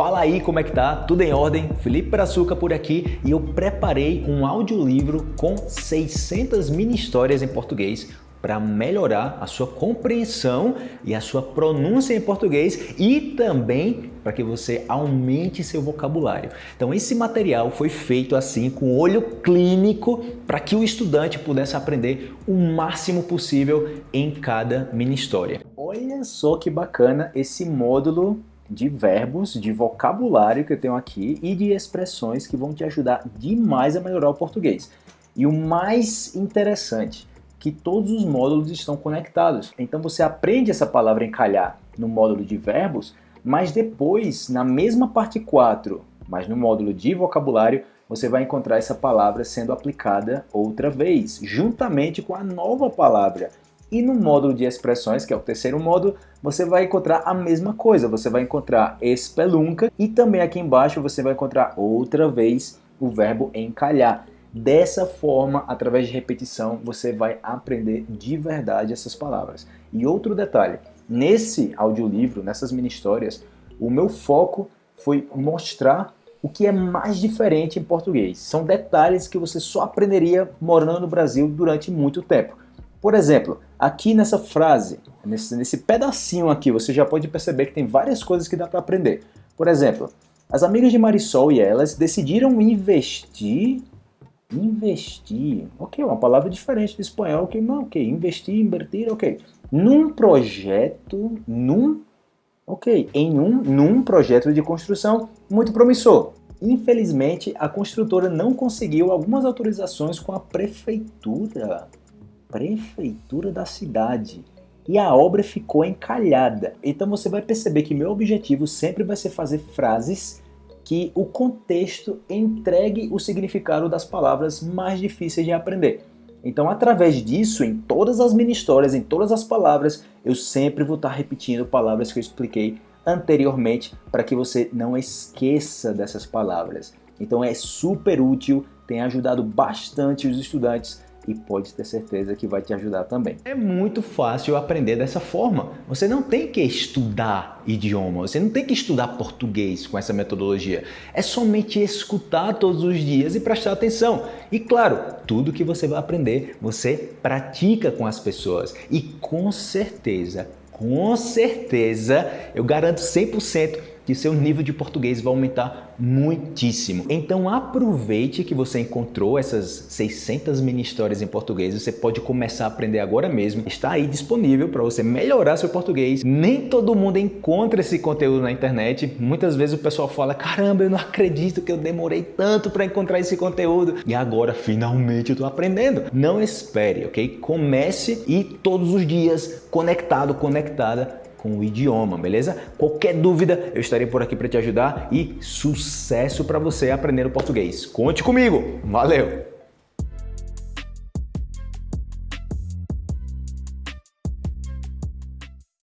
Fala aí como é que tá? Tudo em ordem? Felipe Brazuca por aqui e eu preparei um audiolivro com 600 mini histórias em português para melhorar a sua compreensão e a sua pronúncia em português e também para que você aumente seu vocabulário. Então esse material foi feito assim com olho clínico para que o estudante pudesse aprender o máximo possível em cada mini história. Olha só que bacana esse módulo de verbos, de vocabulário que eu tenho aqui e de expressões que vão te ajudar demais a melhorar o português. E o mais interessante, que todos os módulos estão conectados. Então você aprende essa palavra encalhar no módulo de verbos, mas depois, na mesma parte 4, mas no módulo de vocabulário, você vai encontrar essa palavra sendo aplicada outra vez, juntamente com a nova palavra. E no módulo de expressões, que é o terceiro módulo, você vai encontrar a mesma coisa. Você vai encontrar espelunca e também aqui embaixo você vai encontrar outra vez o verbo encalhar. Dessa forma, através de repetição, você vai aprender de verdade essas palavras. E outro detalhe, nesse audiolivro, nessas mini histórias, o meu foco foi mostrar o que é mais diferente em português. São detalhes que você só aprenderia morando no Brasil durante muito tempo. Por exemplo, aqui nessa frase, nesse, nesse pedacinho aqui, você já pode perceber que tem várias coisas que dá para aprender. Por exemplo, as amigas de Marisol e elas decidiram investir investir, ok, uma palavra diferente do espanhol, ok, não, ok, investir, invertir, ok, num projeto, num, ok, em um, num projeto de construção muito promissor. Infelizmente, a construtora não conseguiu algumas autorizações com a prefeitura prefeitura da cidade e a obra ficou encalhada. Então você vai perceber que meu objetivo sempre vai ser fazer frases que o contexto entregue o significado das palavras mais difíceis de aprender. Então, através disso, em todas as mini histórias, em todas as palavras, eu sempre vou estar repetindo palavras que eu expliquei anteriormente para que você não esqueça dessas palavras. Então é super útil, tem ajudado bastante os estudantes e pode ter certeza que vai te ajudar também. É muito fácil aprender dessa forma. Você não tem que estudar idioma, você não tem que estudar português com essa metodologia. É somente escutar todos os dias e prestar atenção. E claro, tudo que você vai aprender, você pratica com as pessoas. E com certeza, com certeza, eu garanto 100% que seu nível de português vai aumentar muitíssimo. Então aproveite que você encontrou essas 600 mini histórias em português, você pode começar a aprender agora mesmo. Está aí disponível para você melhorar seu português. Nem todo mundo encontra esse conteúdo na internet. Muitas vezes o pessoal fala, caramba, eu não acredito que eu demorei tanto para encontrar esse conteúdo. E agora finalmente eu estou aprendendo. Não espere, ok? Comece e todos os dias conectado, conectada com o idioma, beleza? Qualquer dúvida, eu estarei por aqui para te ajudar e sucesso para você aprender o português. Conte comigo! Valeu!